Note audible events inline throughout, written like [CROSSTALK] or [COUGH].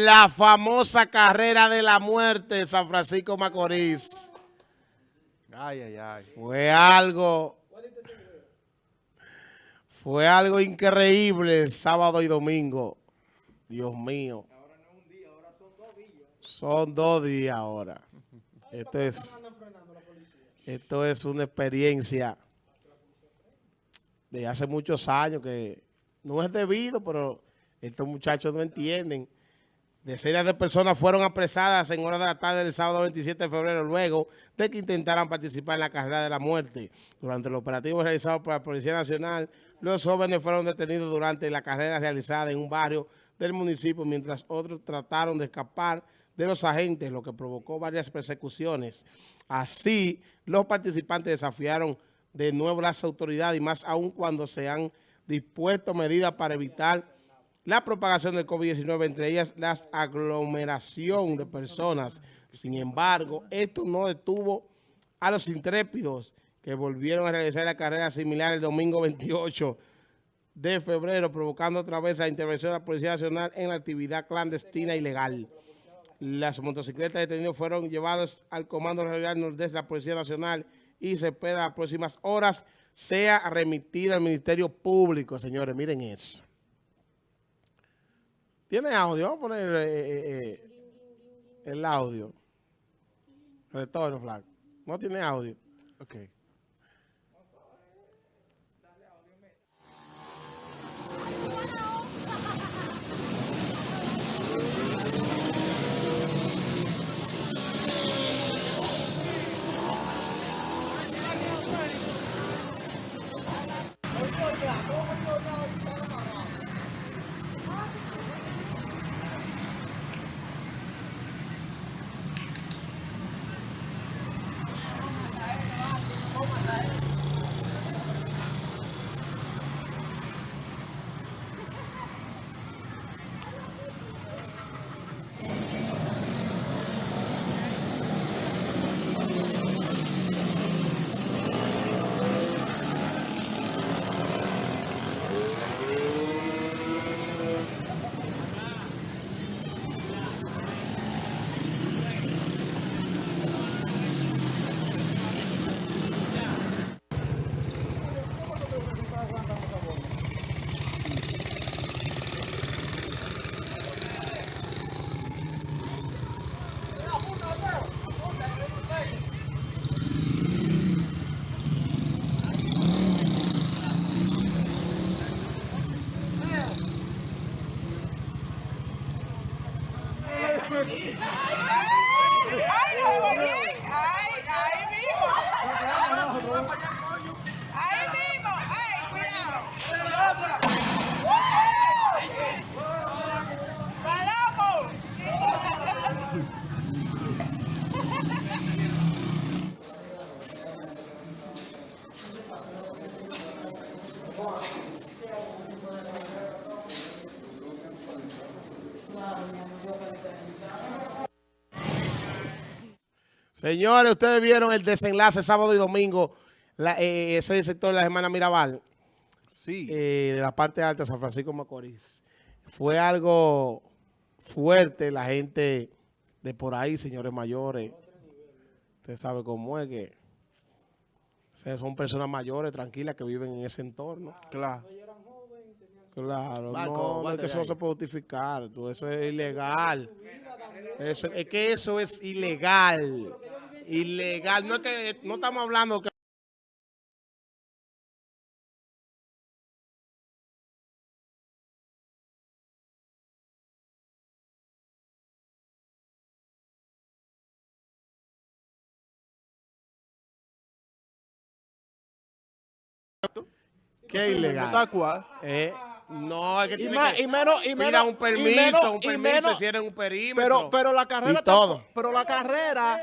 La famosa carrera de la muerte San Francisco Macorís. Ay, ay, ay. Fue algo... Fue algo increíble sábado y domingo. Dios mío. Son dos días ahora. Esto es, esto es una experiencia de hace muchos años que no es debido, pero estos muchachos no entienden. Decenas de personas fueron apresadas en horas de la tarde del sábado 27 de febrero luego de que intentaran participar en la carrera de la muerte. Durante el operativo realizado por la Policía Nacional, los jóvenes fueron detenidos durante la carrera realizada en un barrio del municipio, mientras otros trataron de escapar de los agentes, lo que provocó varias persecuciones. Así, los participantes desafiaron de nuevo las autoridades y más aún cuando se han dispuesto medidas para evitar la propagación del COVID-19, entre ellas la aglomeración de personas. Sin embargo, esto no detuvo a los intrépidos que volvieron a realizar la carrera similar el domingo 28 de febrero, provocando otra vez la intervención de la Policía Nacional en la actividad clandestina y legal. Las motocicletas detenidas fueron llevadas al Comando Regional Nordeste de la Policía Nacional y se espera las próximas horas sea remitida al Ministerio Público, señores. Miren eso. ¿Tiene audio? Vamos a poner eh, eh, eh, el audio. Retorno, Flag. No tiene audio. Ok. Señores, ustedes vieron el desenlace sábado y domingo, la, eh, ese sector de la semana Mirabal, Sí. eh, de la parte alta de San Francisco Macorís. Fue algo fuerte, la gente de por ahí, señores mayores. Usted sabe cómo es que son personas mayores, tranquilas, que viven en ese entorno. claro. Claro, Marco, no, no, es que eso no se puede justificar, eso es ilegal. Eso- es que eso es ilegal. Ilegal, no es que no estamos hablando que es ilegal. Cual. Eh, no, es que Y, tiene más- que y menos, y pida menos, un y permiso, menos- un y permiso, menos- si eres un perímetro. pero, pero la carrera y todo. pero la carrera,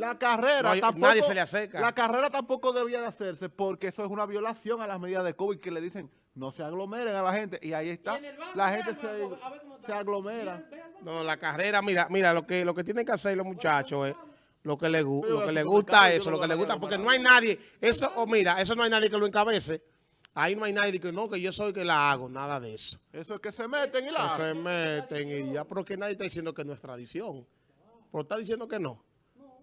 la carrera No hay- tampoco, nadie se le acerca. La carrera tampoco debía de hacerse porque eso es una violación a las medidas de COVID que le dicen no se aglomeren a la gente y ahí está, la gente se, se aglomera. No, la carrera, mira, mira, lo que lo que tienen que hacer los muchachos es lo que lo como gusta eso, lo que a gusta, porque no hay nadie, eso, o mira, eso no hay nadie que lo encabece. Ahí no hay nadie que no, que yo soy el que la hago, nada de eso. Eso es que se meten y la Que hacen. se meten y ya, pero que nadie está diciendo que no es tradición. Pero está diciendo que no.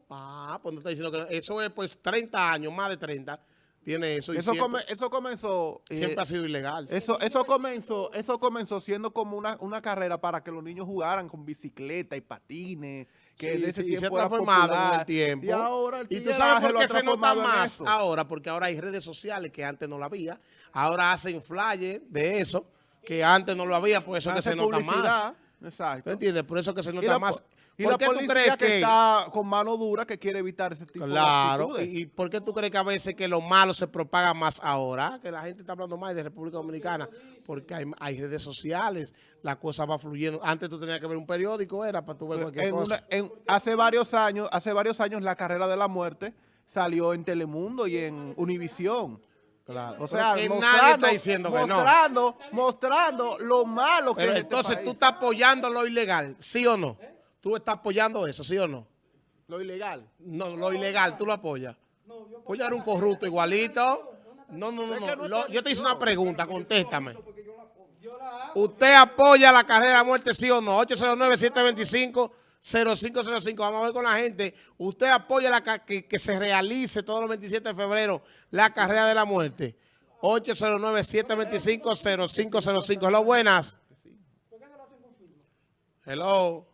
Ah, pues no está diciendo que. Eso es pues 30 años, más de 30, tiene eso. Y Eso, siempre, come- eso comenzó... eh, siempre ha sido ilegal. Eso, eso comenzó, eso comenzó siendo como una, una carrera para que los niños jugaran con bicicleta y patines, que Sí, de ese sí, se ha tiempo transformado en popular. el tiempo. Y ahora el Y tú sabes por qué se nota en más ahora, porque ahora hay redes sociales que antes no lo había. Ahora hacen flyers de eso, que antes no lo había, por eso es que se nota más. publicidad, ¿Tú Exacto. entiendes? Por eso que se nota la, más. Y ¿Por la qué tú policía crees que, que, está con mano dura que quiere evitar ese tipo Claro, de actitudes. y por qué tú crees que a veces que lo malo se propaga más ahora? Que la gente está hablando más de República Dominicana, porque hay, hay redes sociales, la cosa va fluyendo. Antes tú tenías que ver un periódico, era para tú ver cualquier En cosa. una- en- hace varios años, hace varios años la carrera de la muerte salió en Telemundo y en Univisión. Claro. O sea, que nadie mostrando, está diciendo que no. mostrando, mostrando lo malo que Pero es este entonces país. tú estás apoyando lo ilegal, ¿sí o no? Tú estás apoyando eso, ¿sí o no? Lo ilegal. No, lo ilegal, tú lo apoyas. Pues ya era un corrupto igualito. No, no, no, no. no Lo- yo te hice una pregunta, contéstame. ¿Usted apoya la carrera de la muerte, sí o no? 809-725-0505. Vamos a ver con la gente. ¿Usted apoya la que se realice todos los 27 de febrero la carrera de la muerte? 809-725-0505. Hello, buenas. Hello.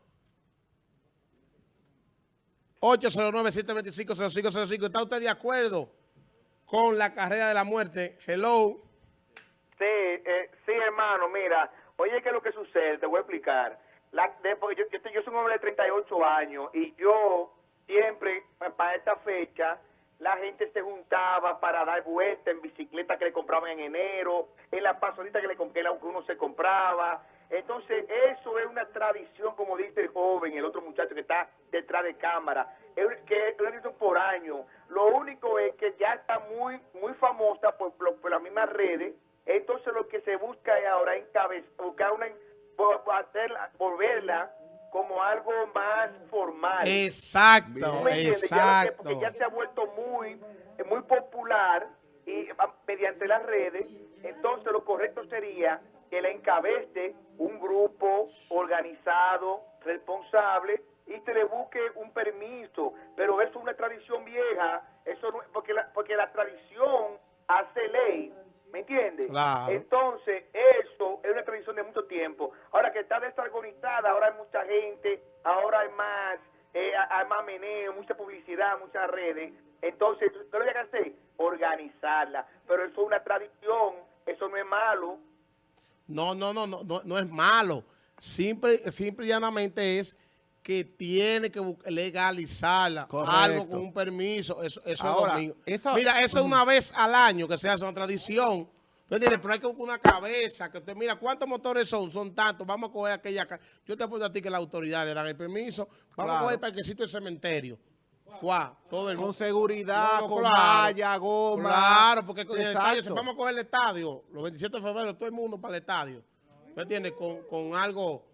809-725-0505. ¿Está usted de acuerdo con la carrera de la muerte? Hello. Sí, eh, sí, hermano, mira, oye, ¿qué es lo que sucede? Te voy a explicar. La, de- yo, yo, yo soy un hombre de 38 años y yo siempre, pa- para esta fecha, la gente se juntaba para dar vuelta en bicicleta que le compraban en enero, en la pasolita que, le, que uno se compraba. Entonces, eso es una tradición, como dice el joven, el otro muchacho que está detrás de cámara, que es tradición por año. Lo único es que ya está muy muy famosa por, por- por las mismas redes, entonces lo que se busca es ahora encabezar, buscar una, hacerla, volverla como algo más formal. Exacto, exacto. porque ya se ha vuelto muy, muy popular y ah, mediante las redes, entonces lo correcto sería que la encabece un grupo organizado, responsable y se le busque un permiso, pero eso es una tradición vieja, eso no- porque la, porque la tradición hace ley, ¿me entiendes? Claro. Entonces, eso es una tradición de mucho tiempo. Ahora que está desorganizada, ahora hay mucha gente, ahora hay más, eh, hay más meneo, mucha publicidad, muchas redes. Entonces, ¿qué lo que hacer? Organizarla. Pero eso es una tradición, eso no es malo. No, no, no, no, no, no es malo. Simple, simple y llanamente es que tiene que legalizarla. Correcto. Algo con un permiso. Eso, eso Ahora, es domingo. esa- Mira, eso es una vez al año que se hace una tradición. ¿Tú entiendes? Pero hay que buscar una cabeza. Que usted mira, ¿cuántos motores son? Son tantos. Vamos a coger aquella... Yo te apuesto a ti que la autoridad le dan el permiso. Vamos Claro. a coger el parquecito del cementerio. Todo el Con mundo. seguridad, No, con claro. goma. Claro, porque con el estadio, si vamos a coger el estadio, los 27 de febrero, todo el mundo para el estadio. ¿Me entiendes? Con, con algo,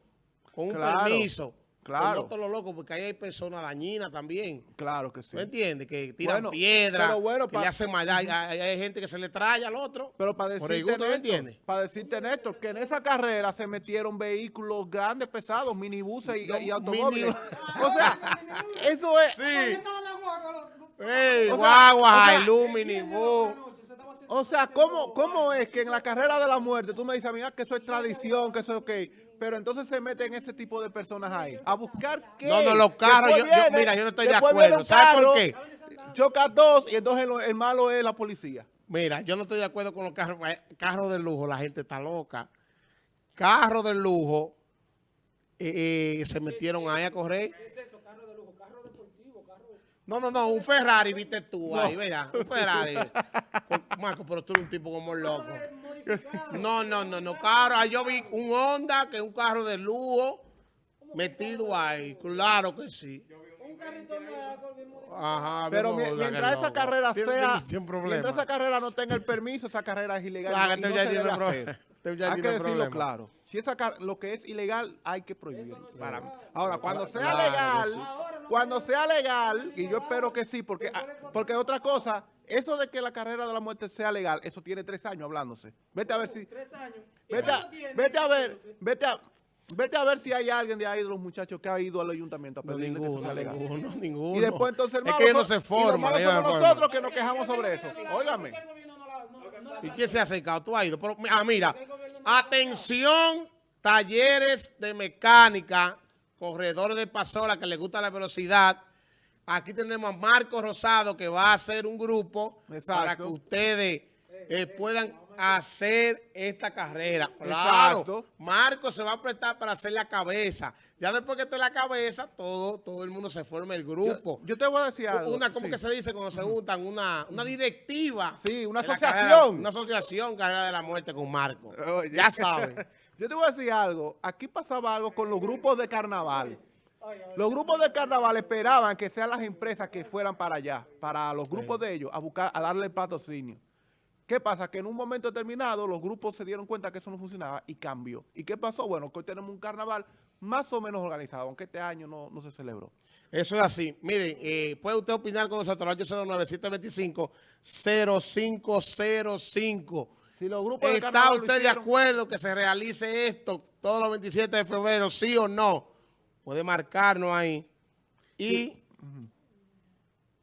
con un Claro, permiso. Claro. No todo lo loco, porque ahí hay personas dañinas también. Claro que sí. ¿Me entiendes? Que tiran Bueno, piedras, pero bueno, que le hacen maldad. Hay, hay- hay gente que se le trae al otro. Pero para por el decirte, gusto, ¿me entiendes? Néstor, para decirte, Néstor, que en esa carrera se metieron vehículos grandes, pesados, minibuses y, No, y automóviles. mini- [LAUGHS] o sea, eso es... Sí. ¡Ey, O sea, guagua, o sea- Ilumini! O sea, ¿cómo, ¿cómo es que en la carrera de la muerte tú me dices, amiga, que eso es tradición, que eso es ok? Pero entonces se meten ese tipo de personas ahí. ¿A buscar qué? No, no, los carros, yo- yo- mira, yo no estoy de acuerdo. ¿Sabes por qué? Choca dos y entonces lo- el malo es la policía. Mira, yo no estoy de acuerdo con los carros. eh, Carros de lujo, la gente está loca. Carros de lujo, eh, eh, se metieron ahí a correr. No, no, no, un Ferrari, viste tú ahí, ¿verdad? Un Ferrari. [LAUGHS] Marco, pero tú eres un tipo como loco. No, no, no, no, carro. Ahí yo vi un Honda, que es un carro de lujo, metido ahí. Claro que sí. Ajá, Pero no, mientras esa carrera sea, mientras esa carrera no tenga el permiso, esa carrera es ilegal. Claro, y no ya se debe hacer. Ya Hay que decirlo problema. claro. Si esa car- lo que es ilegal hay que prohibirlo. Para mí. Ahora, cuando sea Claro que legal, sí. cuando sea legal, y yo espero que sí, porque, ah, porque otra cosa eso de que la carrera de la muerte sea legal, eso tiene tres años hablándose. Vete a ver si... Tres años. Vete a, vete a ver, vete a, vete a ver si hay alguien de ahí de los muchachos que ha ido al ayuntamiento a No, pedirle que eso ninguno, sea legal. ninguno, ninguno. Y después entonces el Es que ellos no se y los forman. malos no somos se forman. nosotros que nos quejamos sobre eso. Óigame. ¿Y quién se ha acercado? Tú has ido. Pero, ah, mira, atención, talleres de mecánica, corredores de pasola que les gusta la velocidad. Aquí tenemos a Marco Rosado que va a hacer un grupo Exacto. para que ustedes eh, puedan hacer esta carrera. Claro, Exacto. Marco se va a prestar para hacer la cabeza. Ya después que esté la cabeza, todo, todo el mundo se forma el grupo. Yo te voy a decir algo. Una, ¿cómo Sí. que se dice cuando se juntan? Una, una directiva. Sí, una asociación. carrera- una asociación Carrera de la Muerte con Marco. Ya saben. [LAUGHS] Yo te voy a decir algo. Aquí pasaba algo con los grupos de carnaval. Los grupos de carnaval esperaban que sean las empresas que fueran para allá, para los grupos de ellos, a buscar, a darle el patrocinio. ¿Qué pasa? Que en un momento determinado los grupos se dieron cuenta que eso no funcionaba y cambió. ¿Y qué pasó? Bueno, que hoy tenemos un carnaval más o menos organizado, aunque este año no, no se celebró. Eso es así. Miren, eh, puede usted opinar con nosotros al 809-725-0505. Si los grupos ¿Está usted de acuerdo que se realice esto todos los 27 de febrero, sí o no? Puede marcarnos ahí y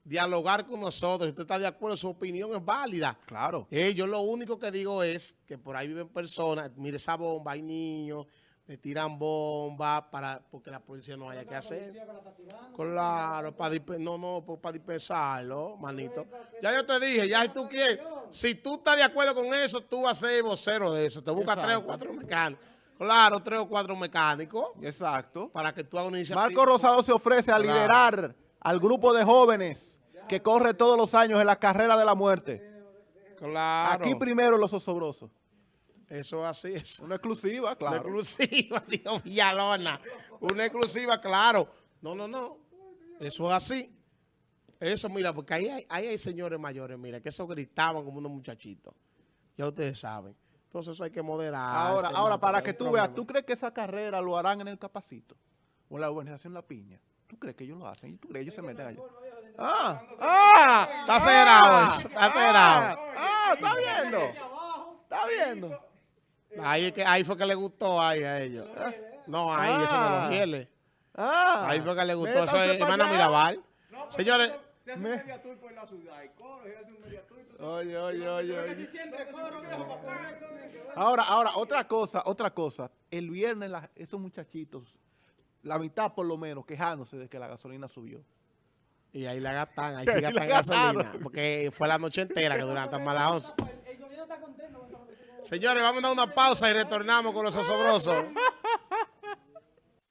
dialogar con nosotros. Si usted está de acuerdo, su opinión es válida. Claro. Eh, yo lo único que digo es que por ahí viven personas, mire esa bomba, hay niños, le tiran bombas para porque la policía no haya que hacer. Claro, para no, no, pues, para dispensarlo, manito. Ya yo te dije, ya si tú quieres, si tú estás de acuerdo con eso, tú vas a ser vocero de eso. Te buscas tres o cuatro mecánicos. Claro, tres o cuatro mecánicos Exacto. para que tú hagas una iniciativa. Marco Rosado se ofrece a Claro. liderar al grupo de jóvenes que corre todos los años en la carrera de la muerte. Claro. Aquí primero los osobrosos. Eso es así, eso. Una exclusiva, Una claro. exclusiva, [LAUGHS] dijo Villalona. Una exclusiva, claro. No, no, no. Eso es así. Eso, mira, porque ahí hay, ahí hay señores mayores, mira, que eso gritaban como unos muchachitos. Ya ustedes saben. Entonces eso hay que moderar. Ahora, ahora para que tú veas, ¿tú crees que esa carrera lo harán en el Capacito? O en la urbanización La Piña. ¿Tú crees que ellos lo hacen? ¿Tú crees que ellos se meten allá? Ah, ah, Está acelerado ah, está acelerado. Ah, está viendo. Está viendo. Ahí, es que, ahí fue que le gustó ahí a ellos. No, ahí, eso de Ah. los fieles. Ah, Ahí fue que le gustó. Eso es hermana. Mirabal. Señores, Se hace un Me- media tour por la ciudad y corre, se hace un media tour y tú Oye, oye, oye. Ahora, ahora, otra cosa, otra cosa. El viernes la- esos muchachitos, la mitad por lo menos, quejándose de que la gasolina subió. y ahí la gastan, ahí [LAUGHS] sí la gastan gasolina. Porque fue la noche entera que duraron tan malas once. El gobierno está contento con esta noticia. Señores, vamos a dar una pausa y retornamos con los osobrosos.